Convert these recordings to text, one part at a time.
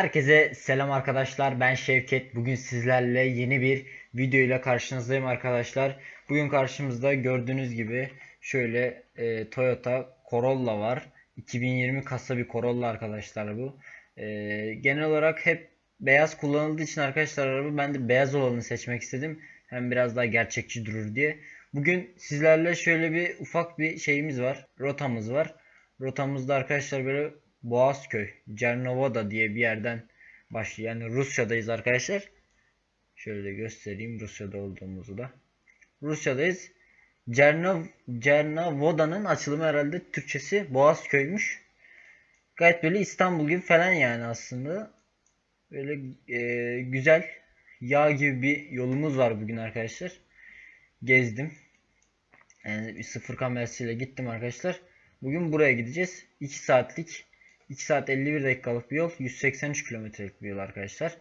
Herkese selam arkadaşlar. Ben Şevket. Bugün sizlerle yeni bir video ile karşınızdayım arkadaşlar. Bugün karşımızda gördüğünüz gibi şöyle e, Toyota Corolla var. 2020 kasa bir Corolla arkadaşlar bu. E, genel olarak hep beyaz kullanıldığı için arkadaşlar araba ben de beyaz olanı seçmek istedim. Hem biraz daha gerçekçi durur diye. Bugün sizlerle şöyle bir ufak bir şeyimiz var. Rotamız var. Rotamızda arkadaşlar böyle Boğazköy, Cernovoda diye bir yerden başlıyor. Yani Rusya'dayız arkadaşlar. Şöyle de göstereyim Rusya'da olduğumuzu da. Rusya'dayız. Cernov, Cernovoda'nın açılımı herhalde Türkçesi Boğazköy'müş. Gayet böyle İstanbul gibi falan yani aslında. Böyle e, güzel yağ gibi bir yolumuz var bugün arkadaşlar. Gezdim. Yani bir sıfır kamerasıyla gittim arkadaşlar. Bugün buraya gideceğiz. 2 saatlik 2 saat 51 dakikalık bir yol. 183 kilometrelik bir yol arkadaşlar.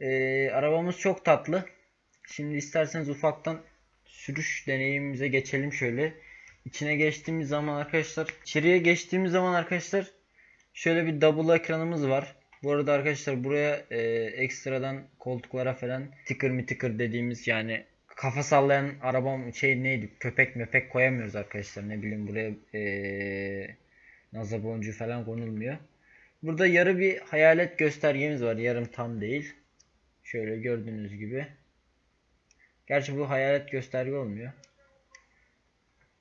Ee, arabamız çok tatlı. Şimdi isterseniz ufaktan sürüş deneyimimize geçelim şöyle. İçine geçtiğimiz zaman arkadaşlar. içeriye geçtiğimiz zaman arkadaşlar. Şöyle bir double ekranımız var. Bu arada arkadaşlar buraya e, ekstradan koltuklara falan tıkır mı tıkır dediğimiz yani kafa sallayan arabam şey neydi köpek mepek koyamıyoruz arkadaşlar ne bileyim buraya eee nazar boncuğu falan konulmuyor. Burada yarı bir hayalet göstergemiz var yarım tam değil. Şöyle gördüğünüz gibi. Gerçi bu hayalet gösterge olmuyor.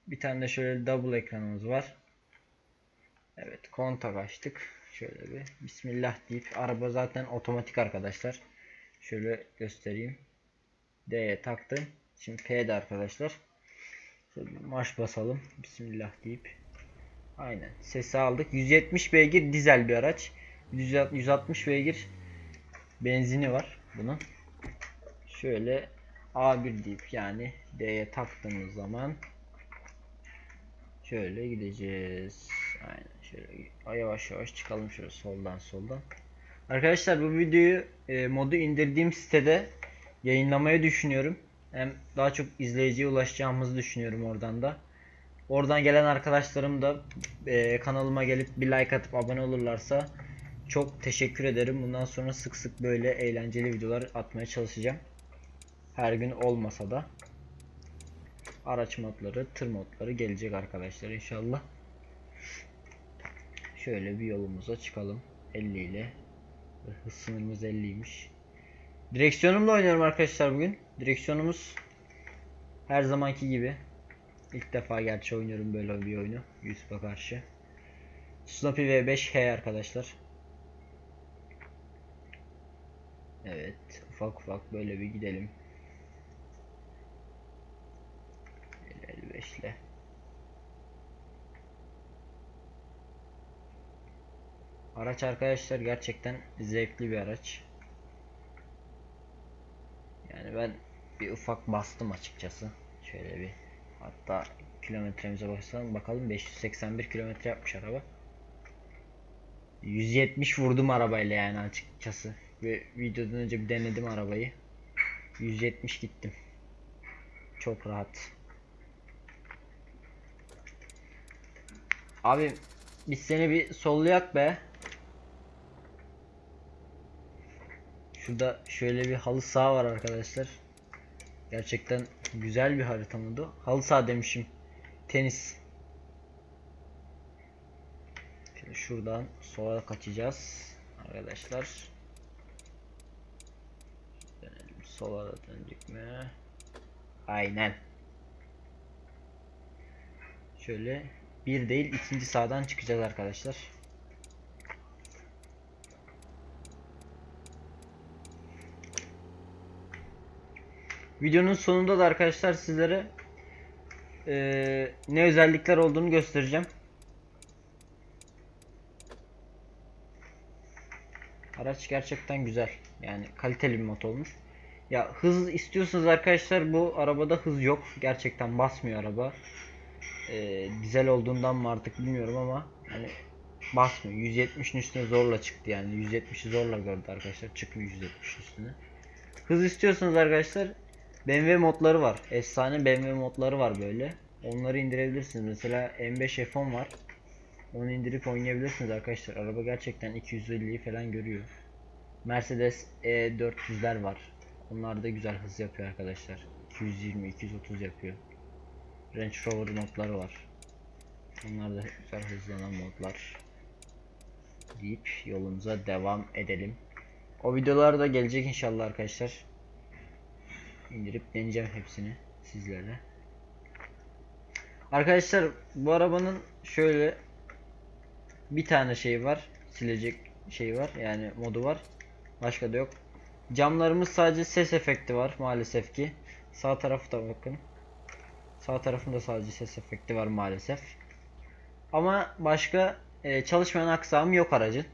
Bir tane de şöyle double ekranımız var. Evet kontak açtık. Şöyle bir Bismillah deyip araba zaten otomatik arkadaşlar. Şöyle göstereyim. D'ye taktım. Şimdi P'de arkadaşlar. Şöyle marş basalım. Bismillah deyip. Aynen. Sesi aldık. 170 beygir dizel bir araç. 160 beygir benzini var bunun. Şöyle A1 deyip yani D'ye taktığımız zaman şöyle gideceğiz. Aynen şöyle yavaş yavaş çıkalım şöyle soldan soldan. Arkadaşlar bu videoyu e, modu indirdiğim sitede yayınlamayı düşünüyorum. Hem daha çok izleyiciye ulaşacağımızı düşünüyorum oradan da. Oradan gelen arkadaşlarım da e, kanalıma gelip bir like atıp abone olurlarsa çok teşekkür ederim. Bundan sonra sık sık böyle eğlenceli videolar atmaya çalışacağım. Her gün olmasa da araç modları, tır modları gelecek arkadaşlar inşallah. Şöyle bir yolumuza çıkalım 50 ile. Hız sınırımız 50'ymiş. Direksiyonumla oynuyorum arkadaşlar bugün. Direksiyonumuz her zamanki gibi. İlk defa gerçi oynuyorum böyle bir oyunu. YouTube'a karşı. Snoopy V5H arkadaşlar. Evet. Ufak ufak böyle bir gidelim. 55 ile. Araç arkadaşlar gerçekten zevkli bir araç. Yani ben bir ufak bastım açıkçası. Şöyle bir hatta kilometremize bakalım bakalım 581 kilometre yapmış araba. 170 vurdum arabayla yani açıkçası. Ve videodan önce bir denedim arabayı. 170 gittim. Çok rahat. Abi biz seni bir sollayak be. Şurada şöyle bir halı saha var arkadaşlar. Gerçekten güzel bir harita mıydı? Halı saha demişim. Tenis. Şimdi şuradan sola kaçacağız. Arkadaşlar. Dönelim. Sola da döndük mü? Aynen. Şöyle bir değil ikinci sağdan çıkacağız arkadaşlar. Videonun sonunda da arkadaşlar sizlere e, ne özellikler olduğunu göstereceğim. Araç gerçekten güzel. Yani kaliteli bir mod olmuş. Ya hız istiyorsanız arkadaşlar bu arabada hız yok. Gerçekten basmıyor araba. E, dizel olduğundan mı artık bilmiyorum ama hani basmıyor. 170'in üstüne zorla çıktı yani. 170'i zorla gördü arkadaşlar. Çıkmıyor 170 üstüne. Hız istiyorsanız arkadaşlar BMW modları var. Efsane BMW modları var böyle. Onları indirebilirsiniz. Mesela M5 F10 var. Onu indirip oynayabilirsiniz arkadaşlar. Araba gerçekten 250'yi falan görüyor. Mercedes E400'ler var. Onlar da güzel hız yapıyor arkadaşlar. 220 230 yapıyor. Range Rover modları var. Onlar da güzel hızlanan modlar. Deyip yolumuza devam edelim. O videolar da gelecek inşallah arkadaşlar. İndirip deneyeceğim hepsini sizlerle. Arkadaşlar bu arabanın şöyle bir tane şey var. Silecek şey var. Yani modu var. Başka da yok. Camlarımız sadece ses efekti var maalesef ki. Sağ tarafı da bakın. Sağ tarafında sadece ses efekti var maalesef. Ama başka e, çalışmayan aksamı yok aracın.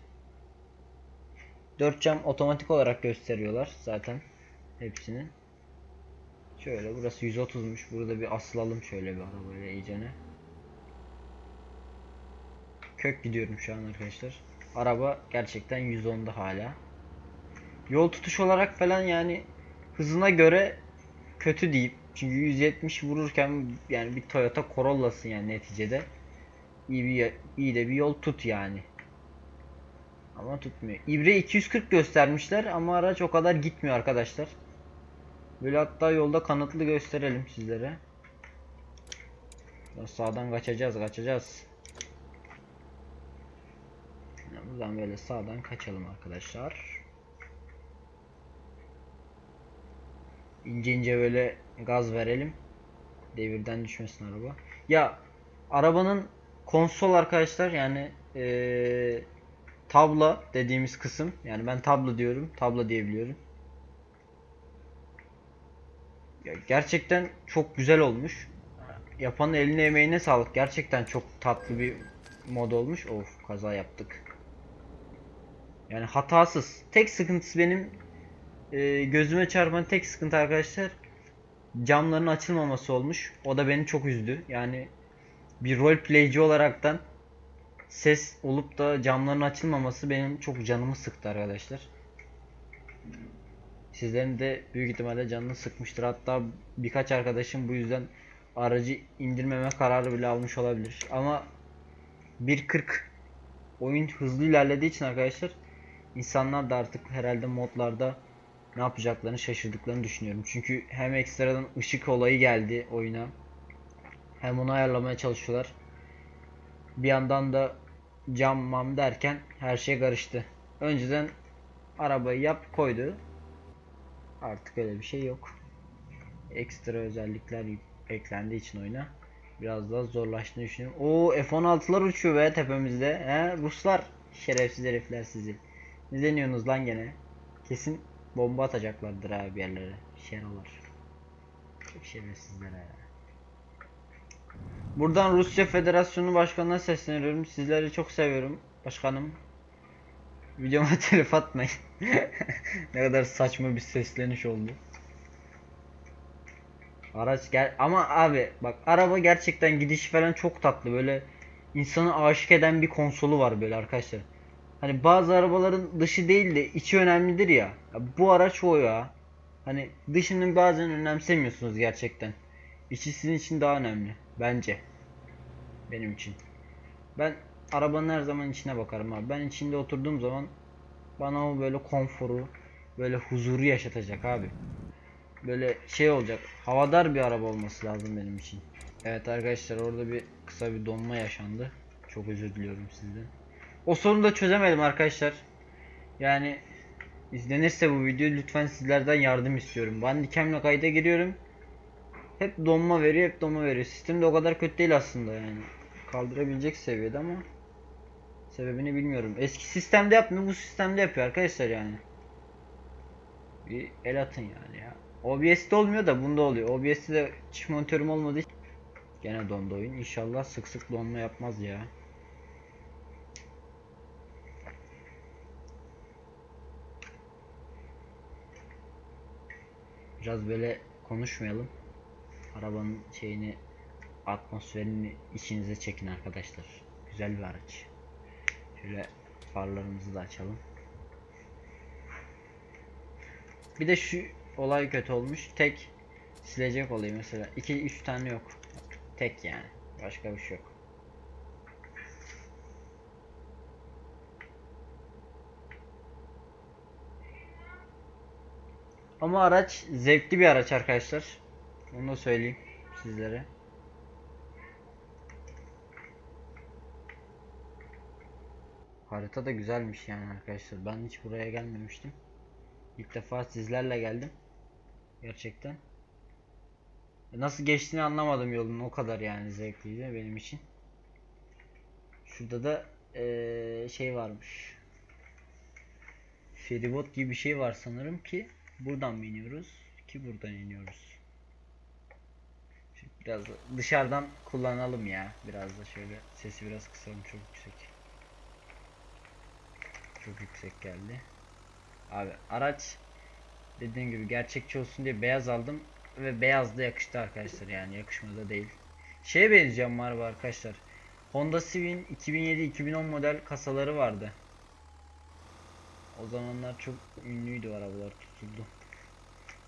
4 cam otomatik olarak gösteriyorlar zaten hepsini. Şöyle burası 130'muş. Burada bir asılalım şöyle bir arabayla iyicene. Kök gidiyorum şu an arkadaşlar. Araba gerçekten 110'da hala. Yol tutuş olarak falan yani hızına göre kötü deyip çünkü 170 vururken yani bir Toyota Corolla'sın yani neticede. İyi bir iyi de bir yol tut yani. Ama tutmuyor. İbre 240 göstermişler ama araç o kadar gitmiyor arkadaşlar. Böyle hatta yolda kanıtlı gösterelim sizlere. Ya Sağdan kaçacağız, kaçacağız. Ya Buradan böyle sağdan kaçalım arkadaşlar. İnce ince böyle gaz verelim. Devirden düşmesin araba. Ya arabanın konsol arkadaşlar yani eee tabla dediğimiz kısım yani ben tablo diyorum tabla diyebiliyorum. Ya gerçekten çok güzel olmuş. Yapanın eline emeğine sağlık. Gerçekten çok tatlı bir mod olmuş. Of kaza yaptık. Yani hatasız. Tek sıkıntısı benim e, gözüme çarpan tek sıkıntı arkadaşlar camların açılmaması olmuş. O da beni çok üzdü. Yani bir roleplayci olaraktan ses olup da camların açılmaması benim çok canımı sıktı arkadaşlar. Sizlerin de büyük ihtimalle canını sıkmıştır. Hatta birkaç arkadaşım bu yüzden aracı indirmeme kararı bile almış olabilir. Ama 1.40 oyun hızlı ilerlediği için arkadaşlar insanlar da artık herhalde modlarda ne yapacaklarını şaşırdıklarını düşünüyorum. Çünkü hem ekstradan ışık olayı geldi oyuna. Hem onu ayarlamaya çalışıyorlar. Bir yandan da cam mam derken her şey karıştı. Önceden arabayı yap koydu. Artık öyle bir şey yok. Ekstra özellikler eklendiği için oyuna biraz daha zorlaştığını düşünüyorum. Oo F-16'lar uçuyor be tepemizde. He Ruslar şerefsiz herifler sizi. Ne deniyorsunuz lan gene? Kesin bomba atacaklardır abi bir yerlere. Şerolar. Çok şerefsizler ha. Buradan Rusya Federasyonu Başkanı'na sesleniyorum. Sizleri çok seviyorum başkanım. Videoma telif atmayın. ne kadar saçma bir sesleniş oldu. Araç gel ama abi bak araba gerçekten gidişi falan çok tatlı böyle insanı aşık eden bir konsolu var böyle arkadaşlar. Hani bazı arabaların dışı değil de içi önemlidir ya. ya bu araç o ya. Hani dışını bazen önemsemiyorsunuz gerçekten. İçi sizin için daha önemli bence. Benim için. Ben arabanın her zaman içine bakarım abi. Ben içinde oturduğum zaman bana o böyle konforu, böyle huzuru yaşatacak abi. Böyle şey olacak. Havadar bir araba olması lazım benim için. Evet arkadaşlar orada bir kısa bir donma yaşandı. Çok özür diliyorum sizden. O sorunu da çözemedim arkadaşlar. Yani izlenirse bu video lütfen sizlerden yardım istiyorum. Ben dikemle kayda giriyorum. Hep donma veriyor, hep donma veriyor. Sistem de o kadar kötü değil aslında yani. Kaldırabilecek seviyede ama sebebini bilmiyorum. Eski sistemde yapmıyor, bu sistemde yapıyor arkadaşlar yani. Bir el atın yani ya. OBS'de olmuyor da bunda oluyor. OBS'de de çift monitörüm olmadığı için gene dondu oyun. İnşallah sık sık donma yapmaz ya. Biraz böyle konuşmayalım. Arabanın şeyini atmosferini içinize çekin arkadaşlar. Güzel bir araç. Şöyle farlarımızı da açalım. Bir de şu olay kötü olmuş. Tek silecek olayı mesela. 2 3 tane yok. Tek yani. Başka bir şey yok. Ama araç zevkli bir araç arkadaşlar. Onu da söyleyeyim sizlere. Harita da güzelmiş yani arkadaşlar. Ben hiç buraya gelmemiştim. İlk defa sizlerle geldim. Gerçekten. Nasıl geçtiğini anlamadım yolun. O kadar yani zevkliydi benim için. Şurada da eee, şey varmış. Feribot gibi bir şey var sanırım ki buradan iniyoruz ki buradan iniyoruz. Şimdi biraz da dışarıdan kullanalım ya. Biraz da şöyle sesi biraz kısalım çok yüksek. Çok yüksek geldi. Abi araç dediğim gibi gerçekçi olsun diye beyaz aldım ve beyaz da yakıştı arkadaşlar yani yakışmadı değil. Şeye benziyor araba arkadaşlar. Honda Civic'in 2007-2010 model kasaları vardı. O zamanlar çok ünlüydü arabalar tutuldu.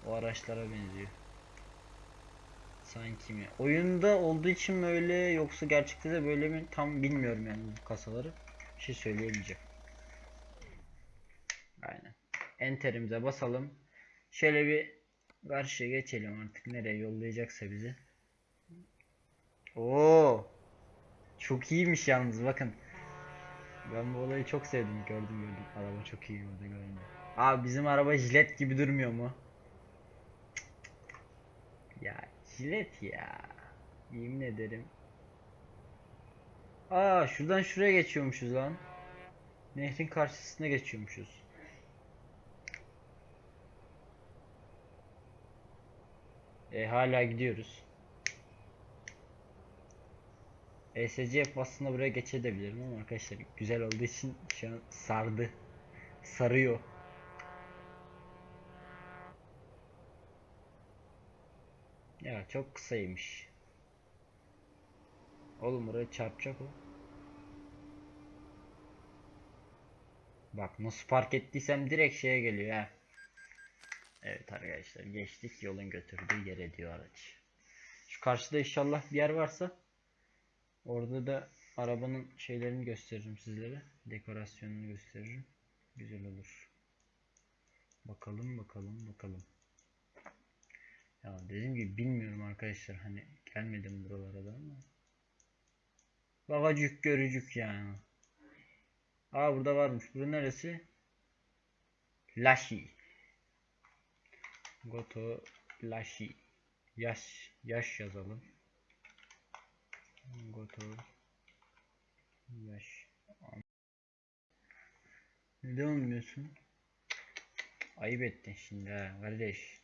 O araçlara benziyor. Sanki mi? Oyunda olduğu için mi öyle yoksa gerçekte de böyle mi tam bilmiyorum yani bu kasaları. Bir şey söyleyemeyeceğim. Aynen. Enter'imize basalım. Şöyle bir karşıya geçelim artık nereye yollayacaksa bizi. Oo! Çok iyiymiş yalnız bakın. Ben bu olayı çok sevdim. Gördüm gördüm. Araba çok iyi orada görünüyor. Abi bizim araba jilet gibi durmuyor mu? Ya jilet ya. Yemin ederim. Aa şuradan şuraya geçiyormuşuz lan. Nehrin karşısına geçiyormuşuz. E hala gidiyoruz. ESC aslında buraya geçebilirim ama arkadaşlar güzel olduğu için şu an sardı. Sarıyor. Ya çok kısaymış. Oğlum buraya çarpacak o. Bak nasıl park ettiysem direkt şeye geliyor ha. Evet arkadaşlar geçtik yolun götürdüğü yere diyor araç. Şu karşıda inşallah bir yer varsa orada da arabanın şeylerini gösteririm sizlere. Dekorasyonunu gösteririm. Güzel olur. Bakalım bakalım bakalım. Ya dediğim gibi bilmiyorum arkadaşlar hani gelmedim buralara da ama. Bagacık görücük yani. Aa burada varmış. Burası neresi? Lashi. Goto Lashi. Yaş yaş yazalım. Goto yaş. Neden olmuyorsun? Ayıp ettin şimdi ha kardeş.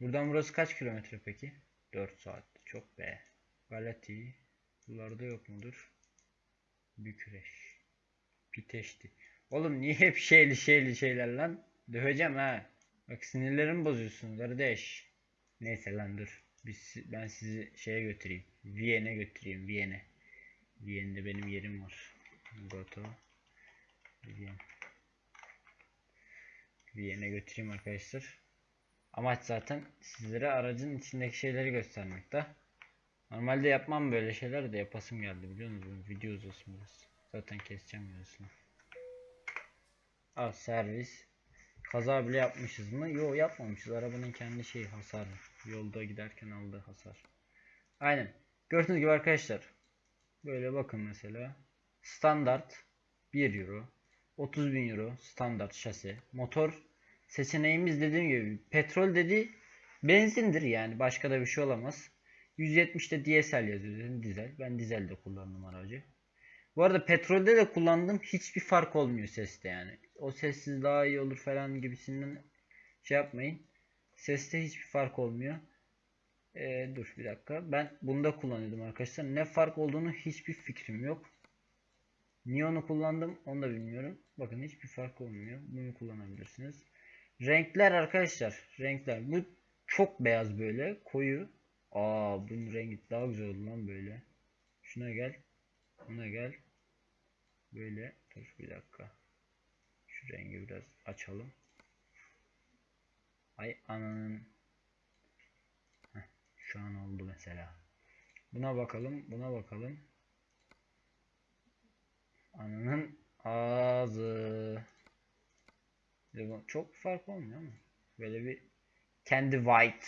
Buradan burası kaç kilometre peki? 4 saat. Çok be. Galati. Buralarda yok mudur? Bükreş. Piteşti. Oğlum niye hep şeyli şeyli şeyler lan? Döveceğim ha. Bak sinirlerimi bozuyorsun kardeş. Neyse lan dur. Biz, ben sizi şeye götüreyim. Viyen'e götüreyim. Viyen'e. Viyen'de benim yerim var. Goto. Viyen. Viyen'e götüreyim arkadaşlar. Amaç zaten sizlere aracın içindeki şeyleri göstermek de. Normalde yapmam böyle şeyler de yapasım geldi biliyor musunuz? Video uzasın biraz. Zaten keseceğim yarısını. Al servis. Kaza bile yapmışız mı? Yok yapmamışız. Arabanın kendi şeyi hasarı. Yolda giderken aldığı hasar. Aynen. Gördüğünüz gibi arkadaşlar. Böyle bakın mesela. Standart 1 euro. 30 bin euro standart şase. Motor seçeneğimiz dediğim gibi petrol dedi benzindir yani başka da bir şey olamaz. 170'te DSL yazıyor dizel. Ben dizel de kullandım aracı. Bu arada petrolde de kullandım. Hiçbir fark olmuyor seste yani. O sessiz daha iyi olur falan gibisinden şey yapmayın. Seste hiçbir fark olmuyor. Ee, dur bir dakika. Ben bunda kullanıyordum arkadaşlar. Ne fark olduğunu hiçbir fikrim yok. Niye onu kullandım onu da bilmiyorum. Bakın hiçbir fark olmuyor. Bunu kullanabilirsiniz. Renkler arkadaşlar. Renkler. Bu çok beyaz böyle. Koyu. Aa bunun rengi daha güzel oldu lan böyle. Şuna gel. Buna gel. Böyle. Dur bir dakika. Şu rengi biraz açalım. Ay ananın. Heh, şu an oldu mesela. Buna bakalım. Buna bakalım. Ananın ağzı. Çok fark olmuyor ama. Böyle bir Candy White.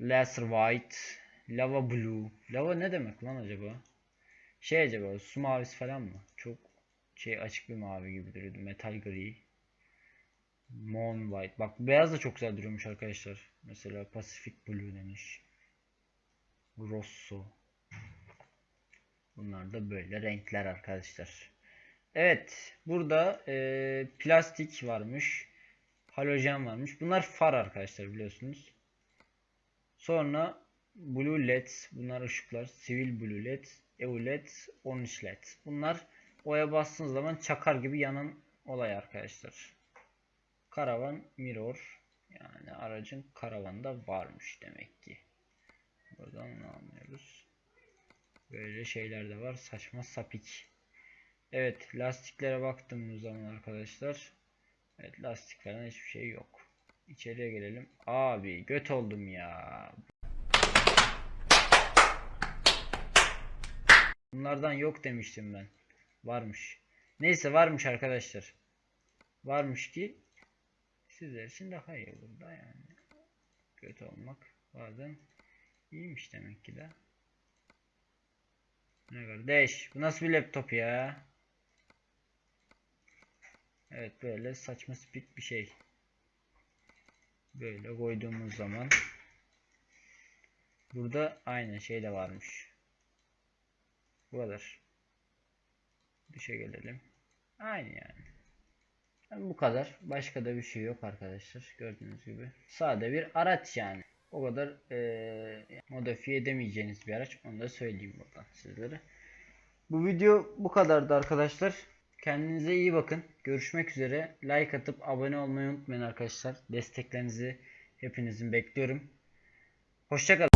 Laser White. Lava Blue. Lava ne demek lan acaba? Şey acaba su mavisi falan mı? Çok şey açık bir mavi gibi duruyordu. Metal gri. Moon White. Bak beyaz da çok güzel duruyormuş arkadaşlar. Mesela Pacific Blue demiş. Rosso. Bunlar da böyle renkler arkadaşlar. Evet. Burada e, plastik varmış. Halojen varmış. Bunlar far arkadaşlar biliyorsunuz. Sonra Blue LED. Bunlar ışıklar. Sivil Blue LED. EU LED. Orange LED. Bunlar oya bastığınız zaman çakar gibi yanan olay arkadaşlar. Karavan mirror. Yani aracın karavanda varmış demek ki. Buradan ne anlıyoruz? Böyle şeyler de var. Saçma sapik. Evet lastiklere baktığımız zaman arkadaşlar. Evet lastik hiçbir şey yok. İçeriye gelelim. Abi göt oldum ya. Bunlardan yok demiştim ben. Varmış. Neyse varmış arkadaşlar. Varmış ki sizler için daha iyi olur da yani. Kötü olmak bazen iyiymiş demek ki de. Ne kardeş bu nasıl bir laptop ya? Evet böyle saçma spik bir şey. Böyle koyduğumuz zaman burada aynı şey de varmış. Bu kadar. Dışa gelelim. Aynı yani. Yani bu kadar. Başka da bir şey yok arkadaşlar. Gördüğünüz gibi. Sade bir araç yani. O kadar eee modifiye edemeyeceğiniz bir araç. Onu da söyleyeyim buradan sizlere. Bu video bu kadardı arkadaşlar. Kendinize iyi bakın. Görüşmek üzere. Like atıp abone olmayı unutmayın arkadaşlar. Desteklerinizi hepinizin bekliyorum. Hoşçakalın.